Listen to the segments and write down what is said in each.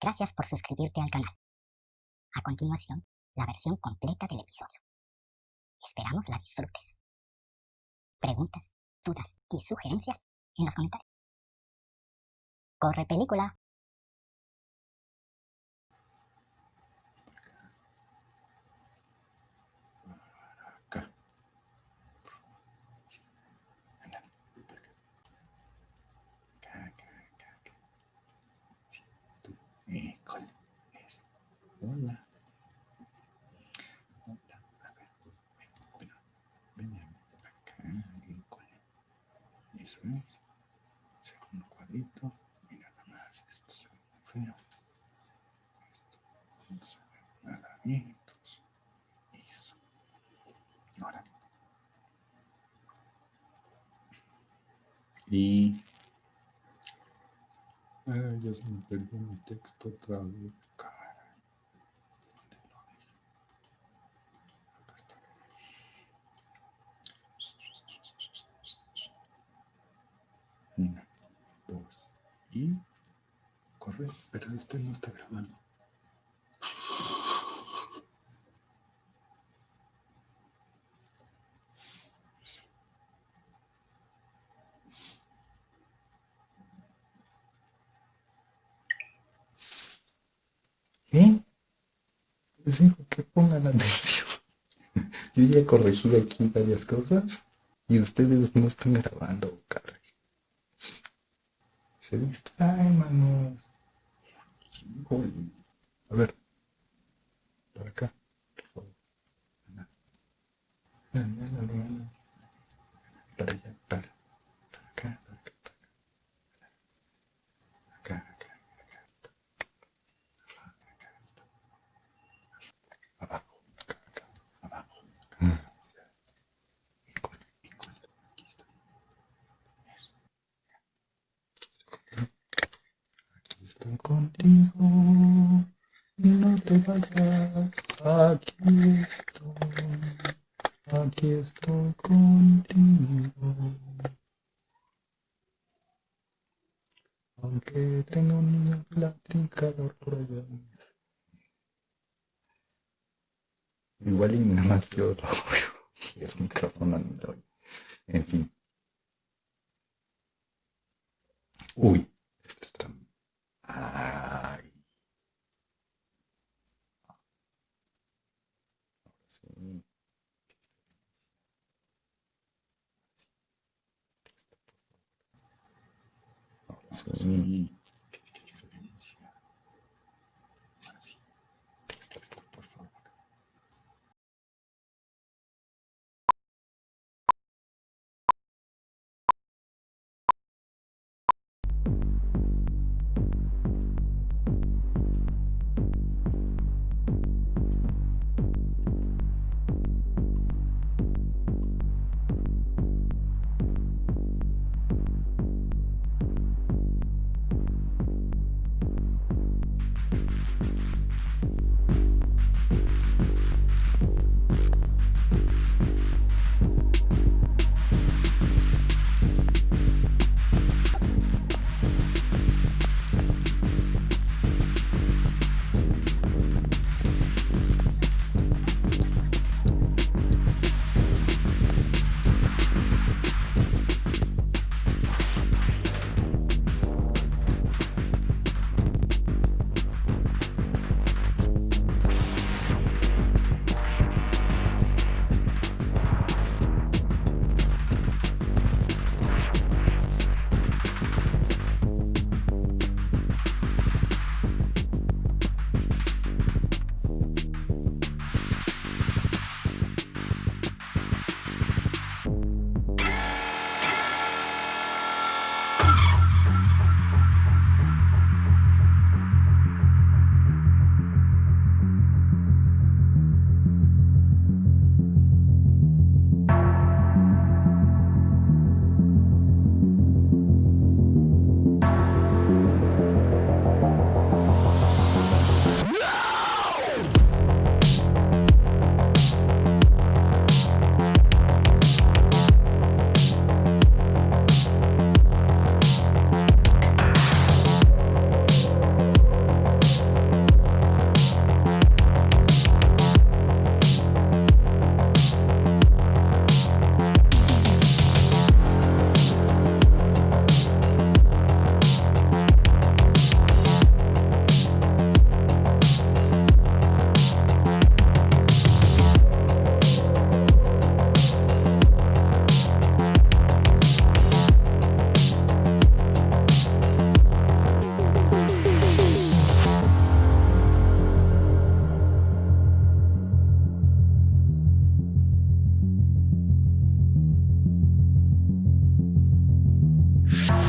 Gracias por suscribirte al canal. A continuación, la versión completa del episodio. Esperamos la disfrutes. Preguntas, dudas y sugerencias en los comentarios. ¡Corre película! Acá. Acá, acá, acá, acá. Sí, tú. École. Eso. Hola. Hola. A ver. Ven, ven, ven. Acá. Eso es. Segundo cuadrito. Mira nada más. Esto se ve muy feo. Esto no se ve nada bien. Entonces, eso. Ahora. Y. Ay, ya se me perdió mi texto otra vez. Caray. ¿Dónde lo dejé? Acá está. Una, dos y. Pero este no está grabando. ¿Eh? Les digo que pongan atención. Yo ya corregí aquí varias cosas y ustedes no están grabando, caray. Se distraen, manos. Híjole. A ver. Para acá. Por favor. Ana. Ana, Ana, Ana, Ana. Para allá, para. Para acá, para acá, para acá. Acá, acá, acá. Acá está. Abajo, acá, acá, abajo, acá, acá. Híjole, híjole, aquí está. Eso. Aquí estoy contigo y no te vayas. Aquí estoy, aquí estoy contigo. Aunque tengo un niño platicador por allá. Igual y nada más yo lo oigo. Y el micrófono no lo oigo. En fin. Uy, esto está. Ay. Ahora sí. Ahora Mm-hmm.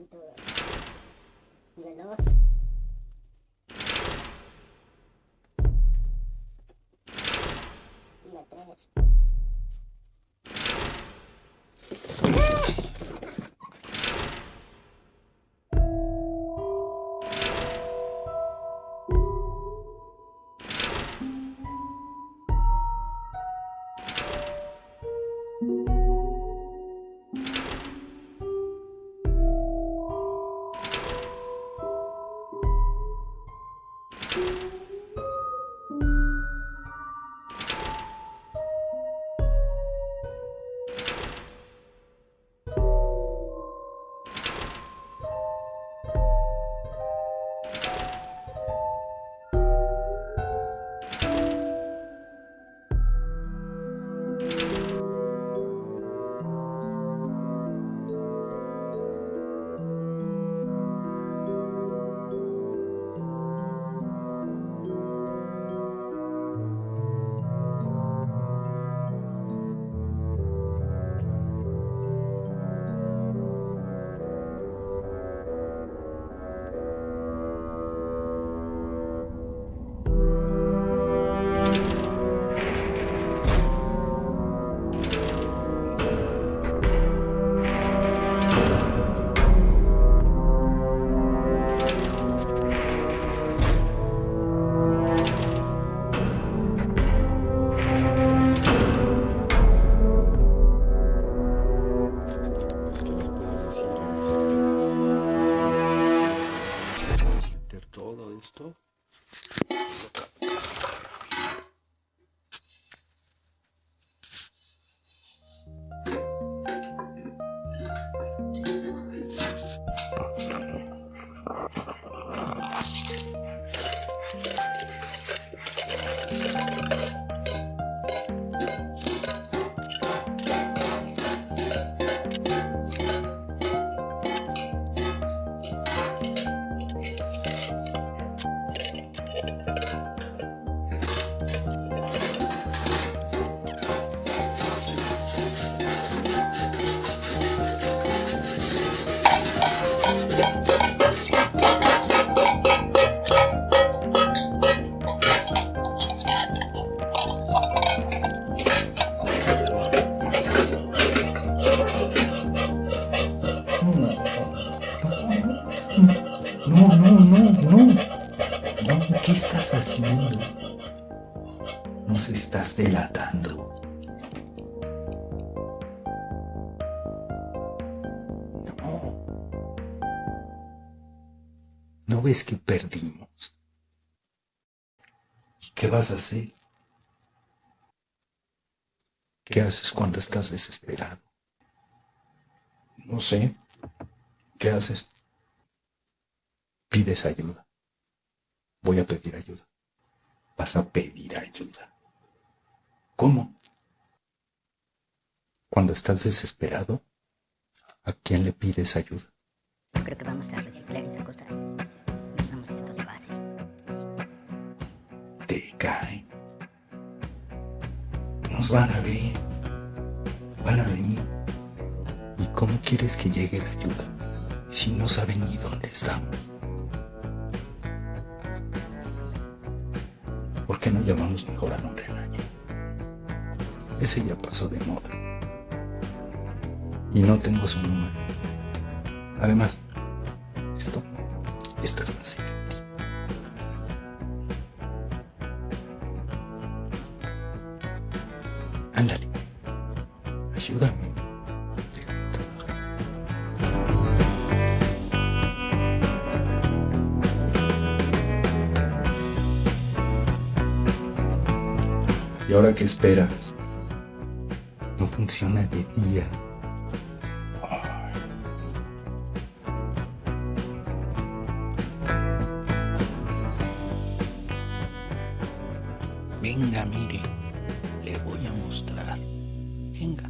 Un banquito. Nivel 2. ¿No ves que perdimos? ¿Qué vas a hacer? ¿Qué haces cuando estás desesperado? No sé. ¿Qué haces? Pides ayuda. Voy a pedir ayuda. Vas a pedir ayuda. ¿Cómo? Cuando estás desesperado, ¿a quién le pides ayuda? Creo que vamos a reciclar esa cosa. Esto de base. Te cae. Nos van a ver. Van a venir. ¿Y cómo quieres que llegue la ayuda si no saben ni dónde estamos? ¿Por qué no llamamos mejor al hombre araña? Ese ya pasó de moda. Y no tengo su número. Además, esto, esto es más efectivo. Ándale. Ayúdame. ¿Y ahora qué esperas? No funciona de día. Venga, mire, le voy a mostrar. Venga.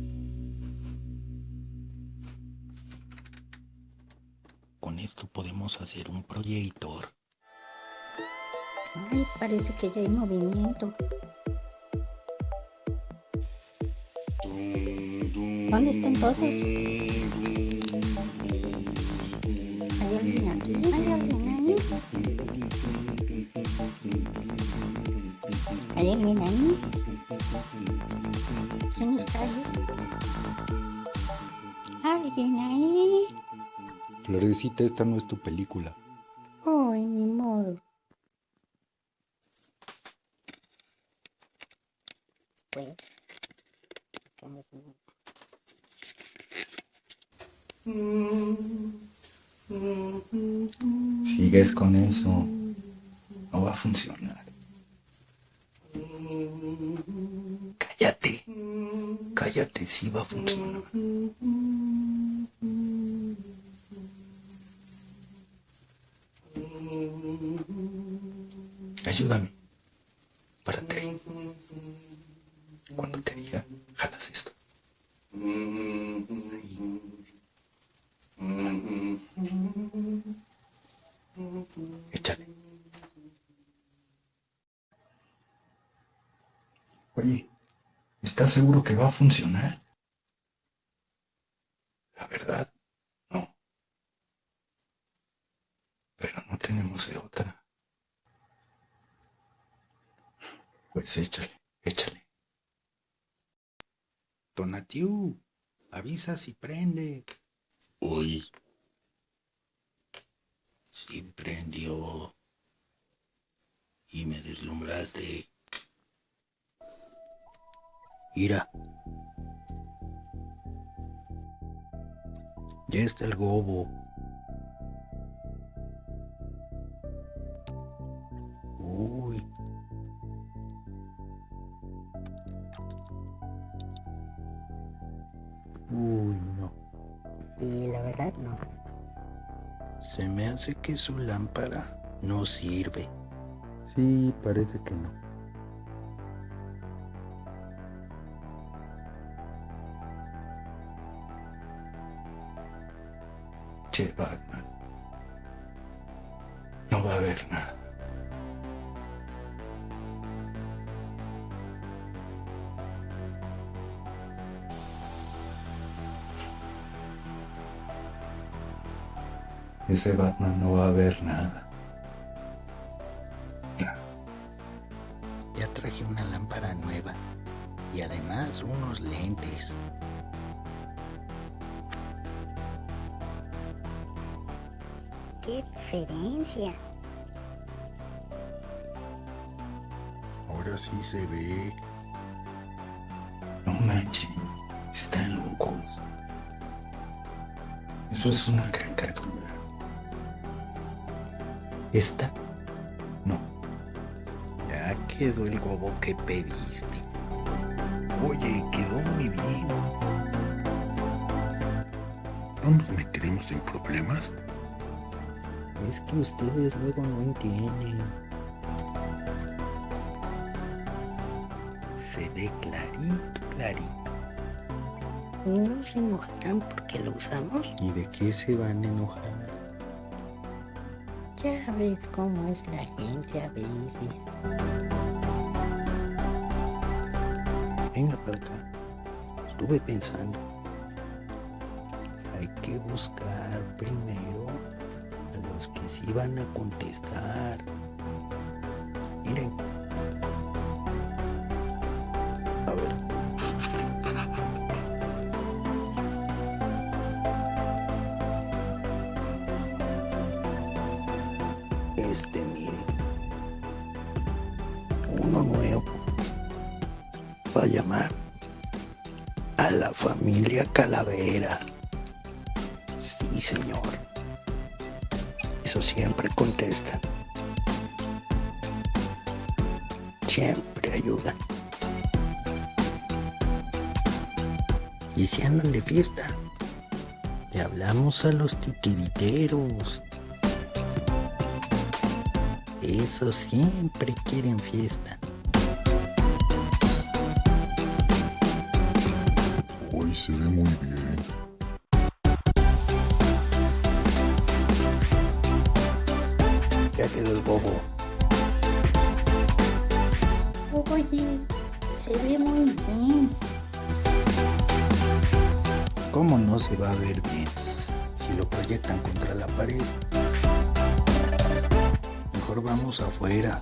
Con esto podemos hacer un proyector. Ay, parece que ya hay movimiento. ¿Dónde están todos? ¿Hay alguien aquí? ¿Hay alguien ¿Hay alguien ahí? ¿Quién está ahí? ¿Alguien ahí? Florecita, esta no es tu película. Ay, ni modo. Sigues con eso. No va a funcionar. Cállate, sí va a funcionar. Ayúdame. Párate ahí. Cuando te diga, ¿estás seguro que va a funcionar? La verdad, no. Pero no tenemos de otra. Pues échale, échale. Donatiu, avisa si prende. Uy. Sí prendió. Y me deslumbraste. Ya está el gobo. Uy. Uy, no. Sí, la verdad no. Se me hace que su lámpara no sirve. Sí, parece que no. Che, Batman. No va a haber nada. Ese Batman no va a ver nada. Ya traje una lámpara nueva. Y además unos lentes. ¡Qué diferencia! Ahora sí se ve. No manchen, están locos. Eso es una caricatura. ¿Esta? No, Ya quedó el gobo que pediste. Oye, quedó muy bien. ¿No nos meteremos en problemas? Es que ustedes luego no entienden. Se ve clarito, clarito. ¿No se enojarán porque lo usamos? ¿Y de qué se van a enojar? Ya ves cómo es la gente a veces. Venga para acá. Estuve pensando. Hay que buscar primero sí van a contestar. Miren. A ver. Este, miren. Uno nuevo. Va a llamar a la familia Calavera. Sí, señor eso siempre contestan. Siempre ayudan. Y si andan de fiesta, le hablamos a los titiriteros. Eso siempre quieren fiesta. Hoy se ve muy bien. Quedó el bobo. Oye, se ve muy bien. ¿Cómo no se va a ver bien si lo proyectan contra la pared? Mejor vamos afuera.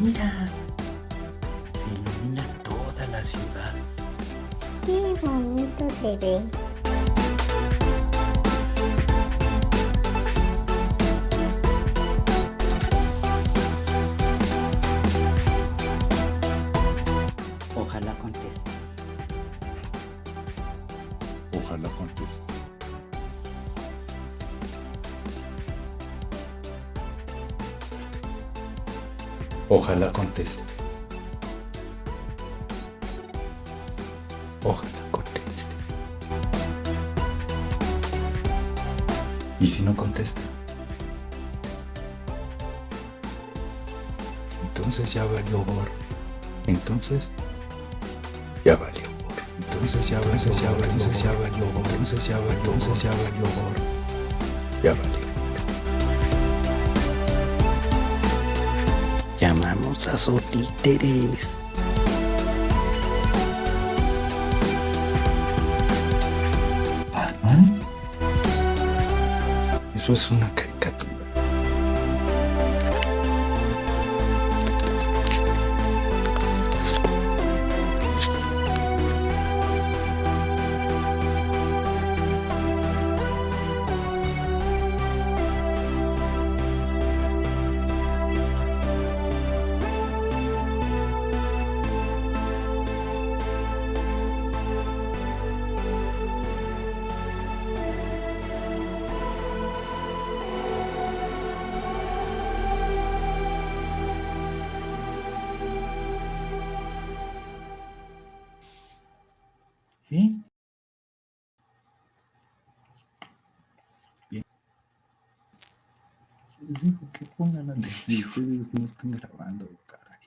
Mira, se ilumina toda la ciudad. Qué bonito se ve. Ojalá conteste. Ojalá conteste. ¿Y si no contesta? Entonces ya valió gorro. Entonces ya valió gorro. Entonces ya valió Entonces ya valió Entonces ya valió. Entonces ya valió Entonces ya valió gorro. Ya valió. Llamamos a Sotíteres. ¿Batman? Eso es una Les digo que pongan atención si ustedes no están grabando, caray.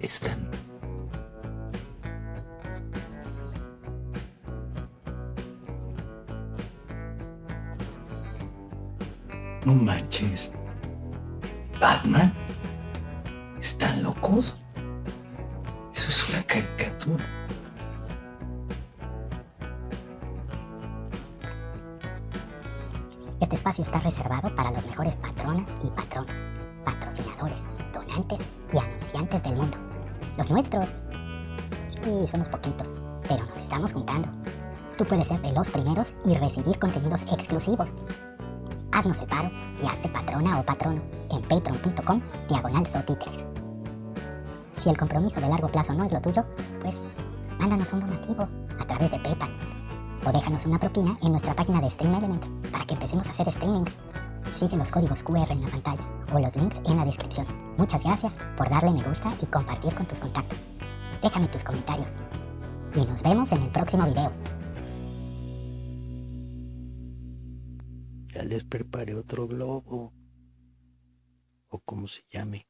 Están No manches. ¿Batman? ¿Están locos? Eso es una caricatura. Este espacio está reservado para los mejores patronas y patronos, patrocinadores, donantes y anunciantes del mundo. Los nuestros. Sí, somos poquitos, pero nos estamos juntando. Tú puedes ser de los primeros y recibir contenidos exclusivos. Haznos el paro y hazte patrona o patrono en patreon.com diagonal sotíteres. Si el compromiso de largo plazo no es lo tuyo, pues mándanos un donativo a través de PayPal o déjanos una propina en nuestra página de Stream Elements para que empecemos a hacer streamings. Sigue los códigos QR en la pantalla o los links en la descripción. Muchas gracias por darle me gusta y compartir con tus contactos. Déjame tus comentarios. Y nos vemos en el próximo video. Ya les preparé otro globo. O como se llame.